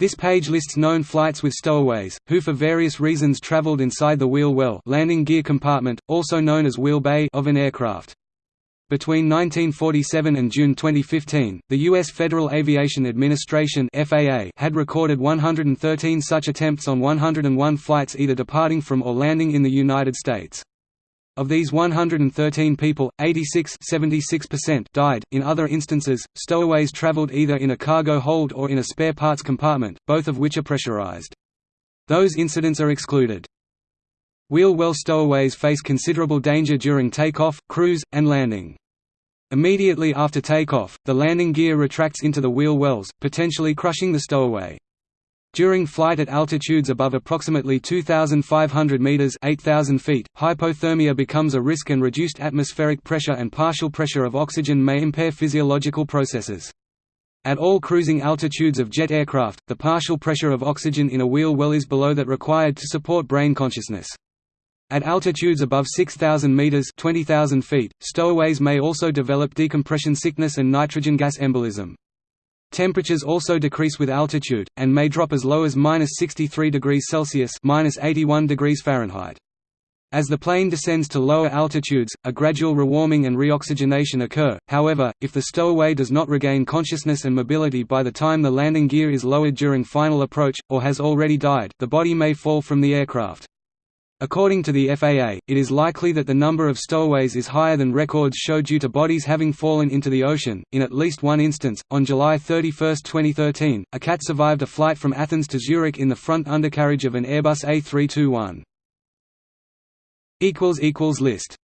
This page lists known flights with stowaways, who for various reasons traveled inside the wheel well landing gear compartment, also known as wheel bay of an aircraft. Between 1947 and June 2015, the U.S. Federal Aviation Administration FAA had recorded 113 such attempts on 101 flights either departing from or landing in the United States. Of these 113 people, 86 died. In other instances, stowaways traveled either in a cargo hold or in a spare parts compartment, both of which are pressurized. Those incidents are excluded. Wheel well stowaways face considerable danger during takeoff, cruise, and landing. Immediately after takeoff, the landing gear retracts into the wheel wells, potentially crushing the stowaway. During flight at altitudes above approximately 2,500 meters (8,000 feet), hypothermia becomes a risk and reduced atmospheric pressure and partial pressure of oxygen may impair physiological processes. At all cruising altitudes of jet aircraft, the partial pressure of oxygen in a wheel well is below that required to support brain consciousness. At altitudes above 6,000 meters (20,000 feet), stowaways may also develop decompression sickness and nitrogen gas embolism. Temperatures also decrease with altitude, and may drop as low as minus 63 degrees Celsius minus 81 degrees Fahrenheit. As the plane descends to lower altitudes, a gradual rewarming and reoxygenation occur, however, if the stowaway does not regain consciousness and mobility by the time the landing gear is lowered during final approach, or has already died, the body may fall from the aircraft. According to the FAA, it is likely that the number of stowaways is higher than records show due to bodies having fallen into the ocean. In at least one instance, on July 31, 2013, a cat survived a flight from Athens to Zurich in the front undercarriage of an Airbus A321. equals equals List